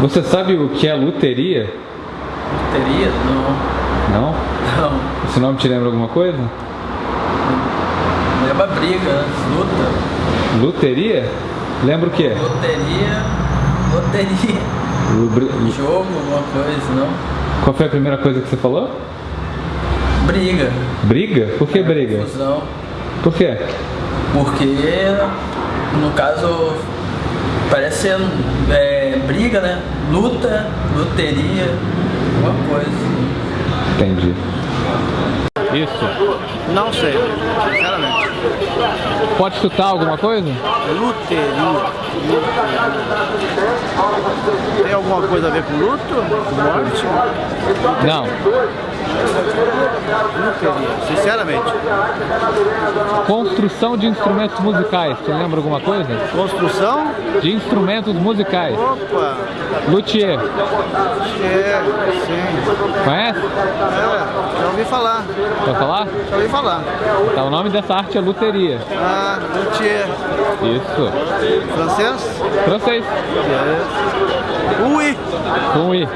Você sabe o que é luteria? Teria? Não. Não? Não. Esse nome te lembra alguma coisa? Lembra briga, né? luta. Luteria? Lembra o quê? Loteria. Loteria. Lubri- Jogo, alguma coisa, não? Qual foi a primeira coisa que você falou? Briga. Briga? Por que briga? Confusão. Por quê? Porque, no caso, parece ser é, briga, né? Luta, loteria, alguma coisa. Entendi. Isso. Não sei, sinceramente. Pode chutar alguma coisa? Luteria. Tem alguma coisa a ver com luto? Com morte? Não. Luteria. Sinceramente. Construção de instrumentos musicais. Você lembra alguma coisa? Construção? De instrumentos musicais. Opa. Luthier. É, sim. Conhece? É, já ouvi falar. Vai falar? Já ouvi falar. Tá, o nome dessa arte é luteria. Ah, luthier. Isso. Francês? Francês. É. Oui. Com I.